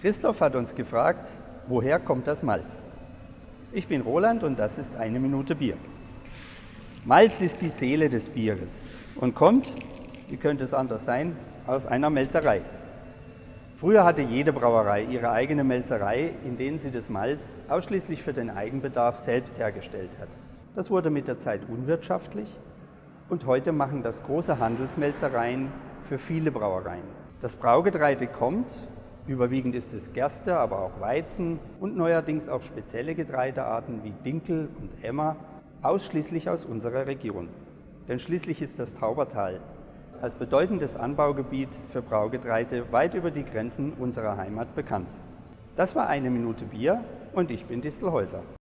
Christoph hat uns gefragt, woher kommt das Malz? Ich bin Roland und das ist eine Minute Bier. Malz ist die Seele des Bieres und kommt, wie könnte es anders sein, aus einer Melzerei. Früher hatte jede Brauerei ihre eigene Melzerei, in denen sie das Malz ausschließlich für den Eigenbedarf selbst hergestellt hat. Das wurde mit der Zeit unwirtschaftlich und heute machen das große Handelsmelzereien für viele Brauereien. Das Braugetreide kommt Überwiegend ist es Gerste, aber auch Weizen und neuerdings auch spezielle Getreidearten wie Dinkel und Emmer, ausschließlich aus unserer Region. Denn schließlich ist das Taubertal als bedeutendes Anbaugebiet für Braugetreide weit über die Grenzen unserer Heimat bekannt. Das war eine Minute Bier und ich bin Distelhäuser.